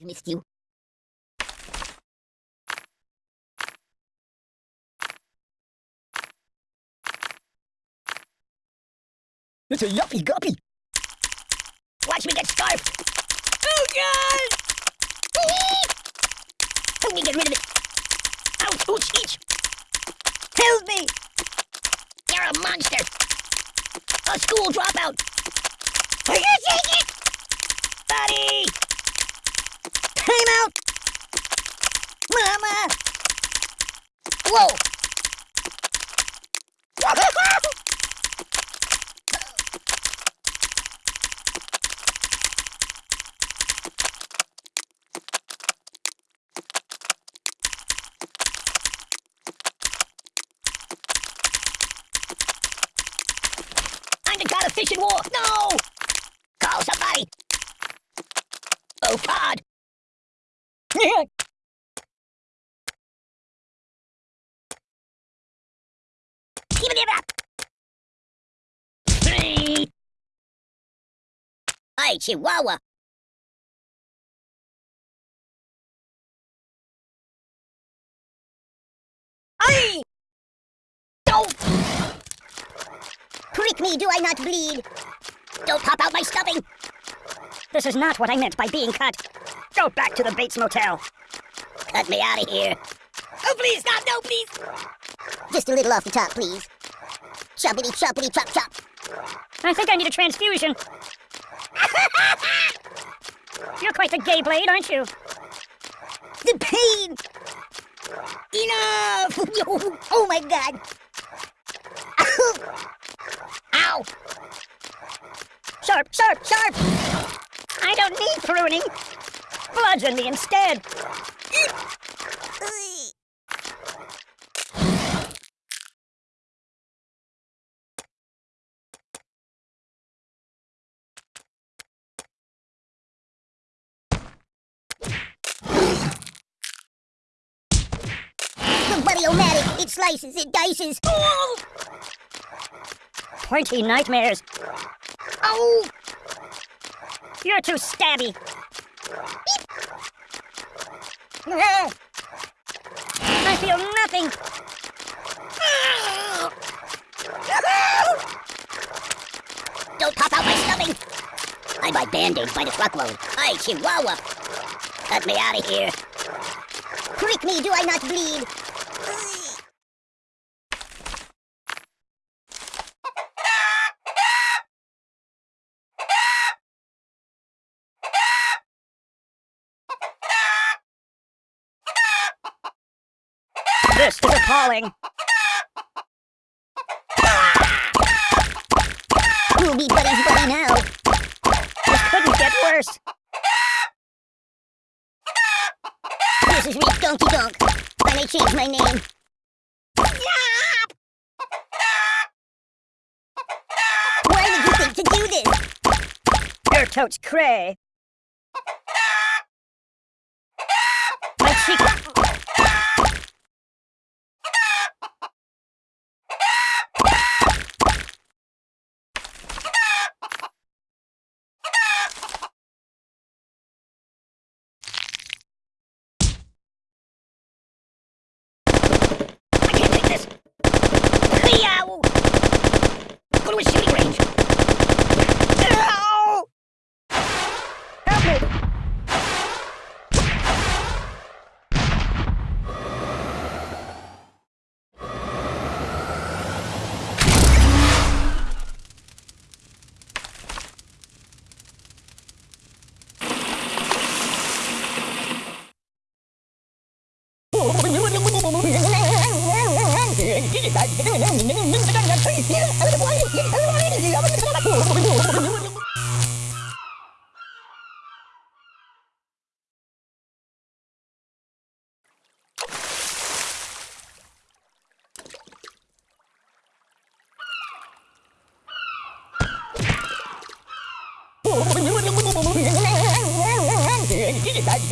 Missed you. It's a yuppie guppy. Watch me get scarfed. Oh, God! Help me get rid of it. Ouch, ouch, each. Help me! You're a monster. A school dropout. Are you take it? Buddy! Time out! Mama! Whoa! I'm the god of fish and war. No! Call somebody. Oh, God. Hey, Chihuahua. Hey! Don't! Prick me, do I not bleed? Don't pop out my stuffing! This is not what I meant by being cut. Go back to the Bates Motel. Cut me out of here. Oh, please, stop, no, please! Just a little off the top, please. Choppity, choppity, chop, chop. I think I need a transfusion. You're quite the gay blade, aren't you? The pain! Enough! oh my god! Ow! Sharp, sharp, sharp! I don't need pruning. Bludgeon me instead. Buddy-o-matic! It slices, it dices! Pointy nightmares. oh. You're too stabby. I feel nothing. Don't pop out my stuffing! I buy band-aids by the truckload. Hey, Chihuahua! Cut me out of here. Prick me, do I not bleed? This is appalling. We'll be buddies buddy now. This couldn't get worse. This is Reef Donkey Donk. I may change my name. Why did you think to do this? You're totes cray. My cheek. go to a shooting range. Ow! Help me! Get it, get it, get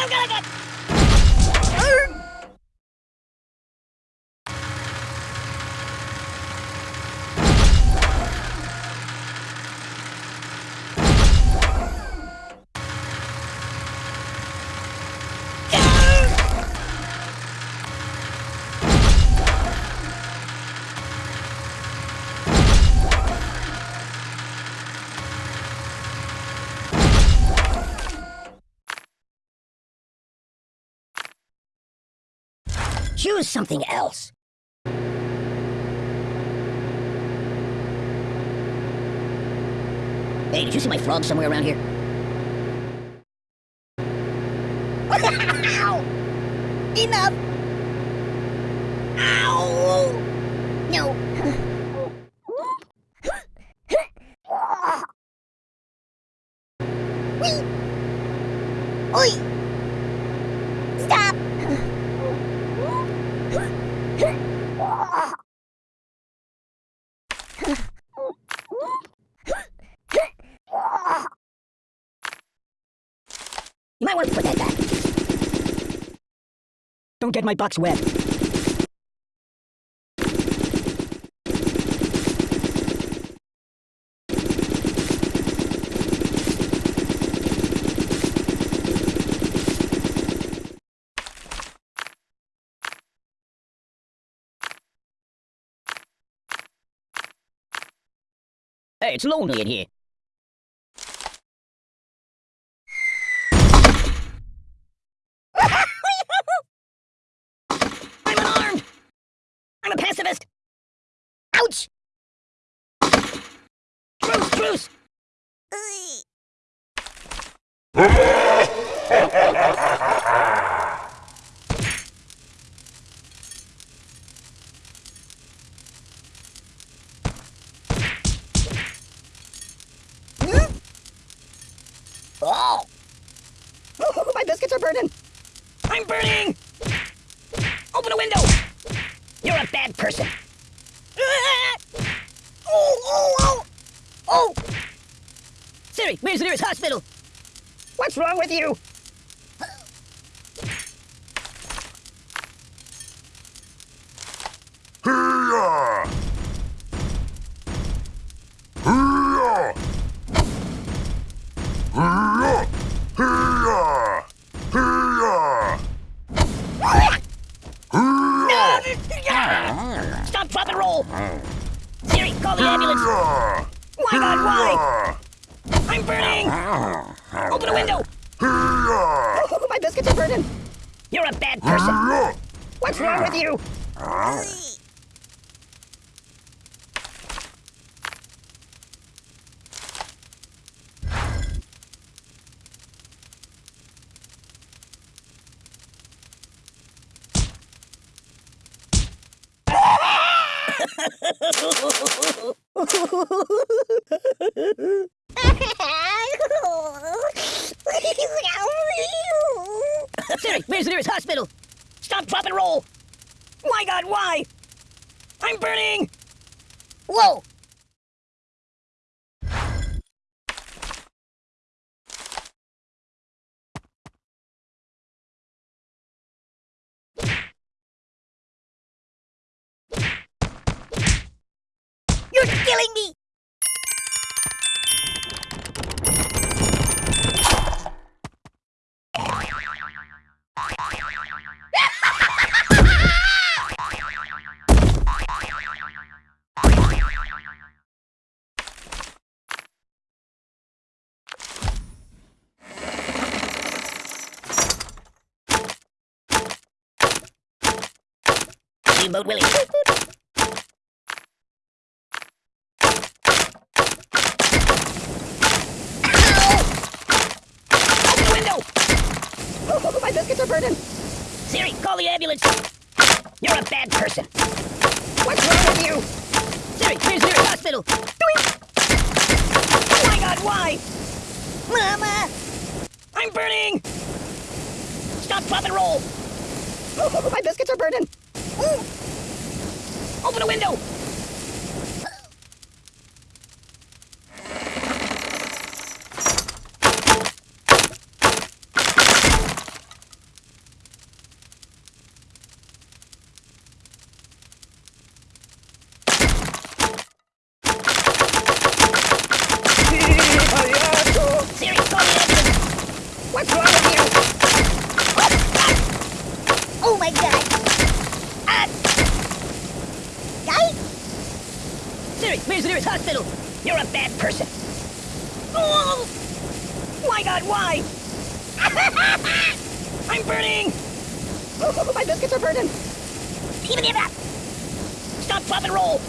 I'm gonna get Choose something else. Hey, did you see my frog somewhere around here? Ow! Enough! Ow! No. Whee! Oi! Stop! You might want to put that back. Don't get my box wet. Hey, it's lonely in here. I'm unarmed! I'm a pacifist! Ouch! Truce, truce! Oh! Biscuits are burning. I'm burning! Open a window! You're a bad person. Ah! Oh, oh, oh! Oh! Siri, where's the nearest hospital? What's wrong with you? Stop, drop, and roll! Siri, call the ambulance! Why, God, why? I'm burning! Open a window! Hee-yah! my biscuits are burning. You're a bad person! What's wrong with you? Siri, where's the nearest hospital? Stop, drop, and roll! Why, God, why? I'm burning! Whoa! You're killing me! Steamboat Willie. Open the window! my are burning. Siri, call the ambulance! You're a bad person! What's wrong with you? Siri, the nearest hospital? Oh my god, why? Mama! I'm burning! Stop, drop, and roll! my biscuits are burning. Open a window! Siri, call the ambulance! What's wrong with you? Oh my god! Ah! Guy? Siri, where's the nearest hospital? You're a bad person. Oh! My god, why? I'm burning! my biscuits are burning. Stop, drop, and roll.